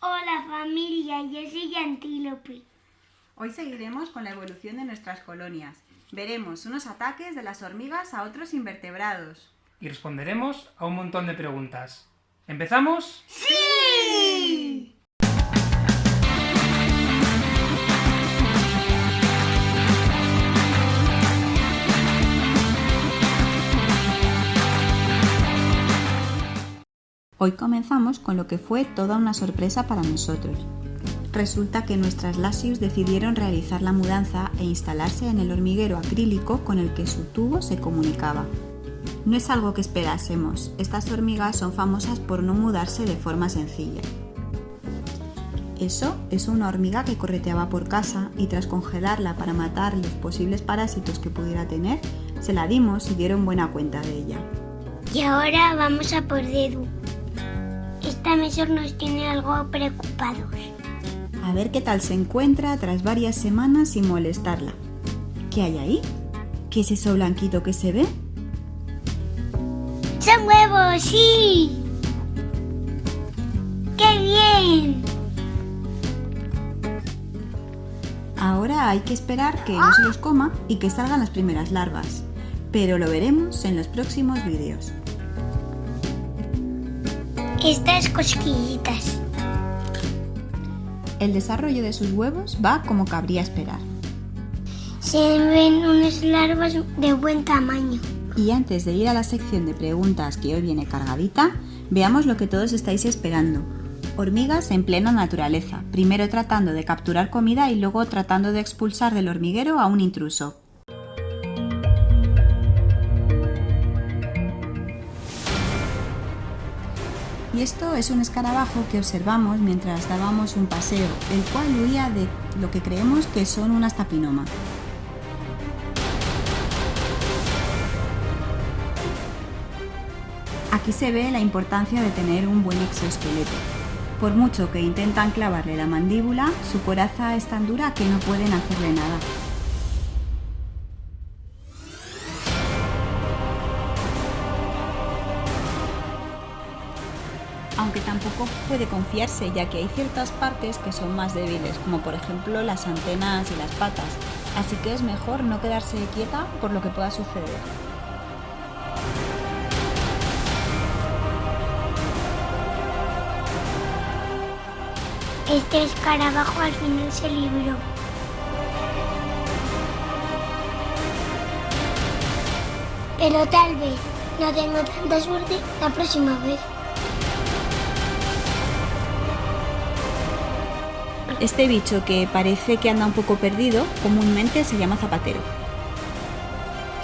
Hola familia, yo soy Antílope. Hoy seguiremos con la evolución de nuestras colonias. Veremos unos ataques de las hormigas a otros invertebrados. Y responderemos a un montón de preguntas. ¿Empezamos? ¡Sí! Hoy comenzamos con lo que fue toda una sorpresa para nosotros. Resulta que nuestras Lasius decidieron realizar la mudanza e instalarse en el hormiguero acrílico con el que su tubo se comunicaba. No es algo que esperásemos, estas hormigas son famosas por no mudarse de forma sencilla. Eso es una hormiga que correteaba por casa y tras congelarla para matar los posibles parásitos que pudiera tener, se la dimos y dieron buena cuenta de ella. Y ahora vamos a por Dedu. Esta mesor nos tiene algo preocupados. A ver qué tal se encuentra tras varias semanas sin molestarla. ¿Qué hay ahí? ¿Qué es eso blanquito que se ve? ¡Son huevos, sí! ¡Qué bien! Ahora hay que esperar que no se los coma y que salgan las primeras larvas. Pero lo veremos en los próximos vídeos. Estas cosquillitas. El desarrollo de sus huevos va como cabría esperar. Se ven unas larvas de buen tamaño. Y antes de ir a la sección de preguntas que hoy viene cargadita, veamos lo que todos estáis esperando. Hormigas en plena naturaleza, primero tratando de capturar comida y luego tratando de expulsar del hormiguero a un intruso. Y esto es un escarabajo que observamos mientras dábamos un paseo, el cual huía de lo que creemos que son unas tapinoma. Aquí se ve la importancia de tener un buen exoesqueleto. Por mucho que intentan clavarle la mandíbula, su coraza es tan dura que no pueden hacerle nada. Aunque tampoco puede confiarse ya que hay ciertas partes que son más débiles, como por ejemplo las antenas y las patas, así que es mejor no quedarse quieta por lo que pueda suceder. Este escarabajo al final se libró. Pero tal vez no tengo tanta suerte la próxima vez. Este bicho que parece que anda un poco perdido, comúnmente se llama zapatero.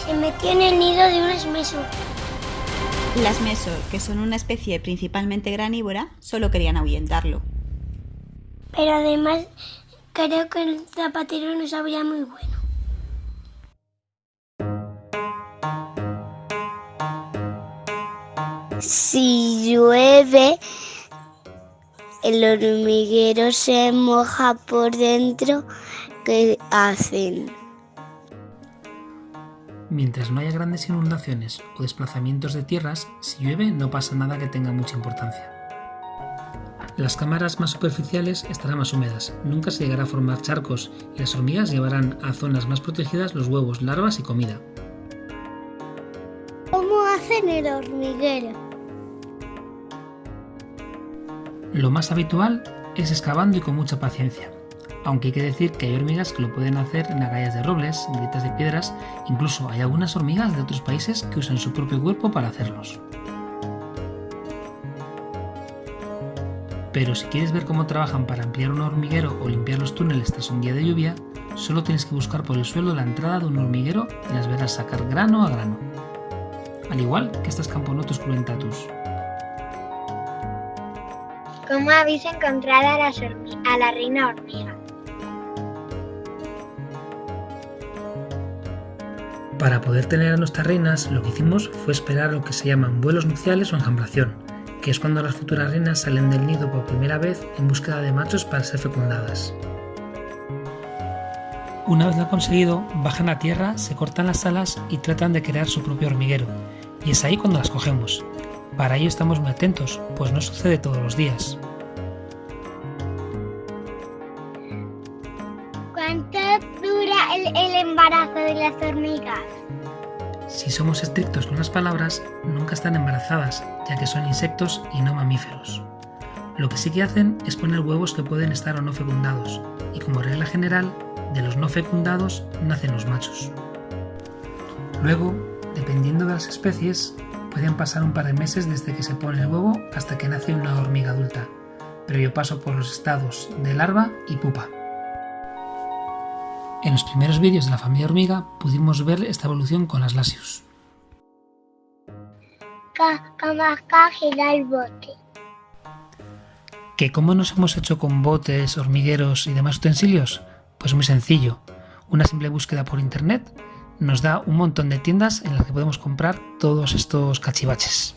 Se metió en el nido de un esmeso. Las mesor, que son una especie principalmente granívora, solo querían ahuyentarlo. Pero además creo que el zapatero no sabía muy bueno. Si llueve, el hormiguero se moja por dentro, ¿qué hacen? Mientras no haya grandes inundaciones o desplazamientos de tierras, si llueve no pasa nada que tenga mucha importancia. Las cámaras más superficiales estarán más húmedas, nunca se llegará a formar charcos y las hormigas llevarán a zonas más protegidas los huevos, larvas y comida. ¿Cómo hacen el hormiguero? Lo más habitual es excavando y con mucha paciencia, aunque hay que decir que hay hormigas que lo pueden hacer en agallas de robles, grietas de piedras, incluso hay algunas hormigas de otros países que usan su propio cuerpo para hacerlos. Pero si quieres ver cómo trabajan para ampliar un hormiguero o limpiar los túneles tras un día de lluvia, solo tienes que buscar por el suelo la entrada de un hormiguero y las verás sacar grano a grano. Al igual que estas Camponotus cruentatus. ¿Cómo habéis encontrado a, la reina hormiga? Para poder tener a nuestras reinas, lo que hicimos fue esperar lo que se llaman vuelos nupciales o enjambración, que es cuando las futuras reinas salen del nido por primera vez en búsqueda de machos para ser fecundadas. Una vez lo conseguido, bajan a tierra, se cortan las alas y tratan de crear su propio hormiguero, y es ahí cuando las cogemos. Para ello estamos muy atentos, pues no sucede todos los días. ¿Cuánto dura el, el embarazo de las hormigas? Si somos estrictos con las palabras, nunca están embarazadas, ya que son insectos y no mamíferos. Lo que sí que hacen es poner huevos que pueden estar o no fecundados, y como regla general, de los no fecundados nacen los machos. Luego, dependiendo de las especies, pueden pasar un par de meses desde que se pone el huevo hasta que nace una hormiga adulta, previo paso por los estados de larva y pupa. En los primeros vídeos de la familia hormiga pudimos ver esta evolución con las lasius. ¿Que cómo nos hemos hecho con botes, hormigueros y demás utensilios? Pues muy sencillo. Una simple búsqueda por internet nos da un montón de tiendas en las que podemos comprar todos estos cachivaches.